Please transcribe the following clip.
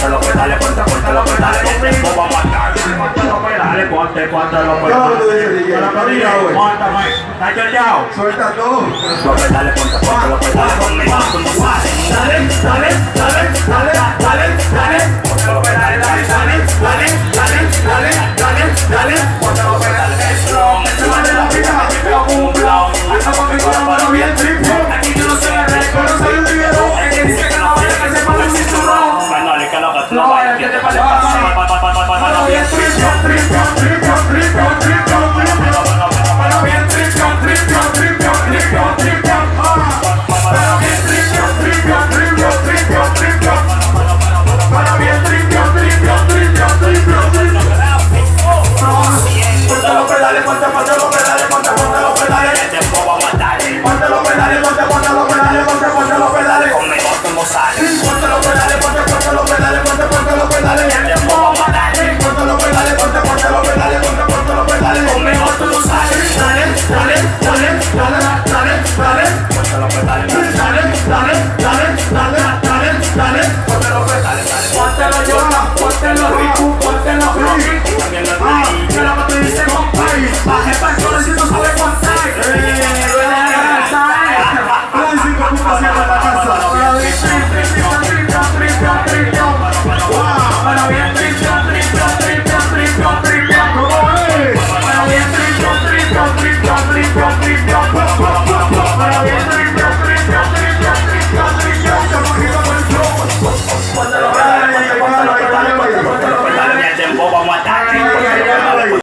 ponte los pedales, ponte, ponte los pedales, conmigo vamos a andar. Ponte los pedales, ponte, ponte los ¿Cómo tú dices, pedales. Móntame, está choteado. Suelta todo. Los pedales, ponte, ponte los pedales, conmigo. Dale, dale, ponte, ponte los pedales, ponte, ponte los pedales. Que te puedo matar. Ponte los pedales, ponte, ponte los pedales, ponte, ponte los pedales. Conmigo tú no sales. Ponte los pedales, ponte, ponte los pedales, ponte, ponte los pedales. Que te puedo matar. Ponte los pedales, ponte, ponte los pedales, ponte, ponte los pedales. Conmigo tú no sales. Dale, dale, dale, dale.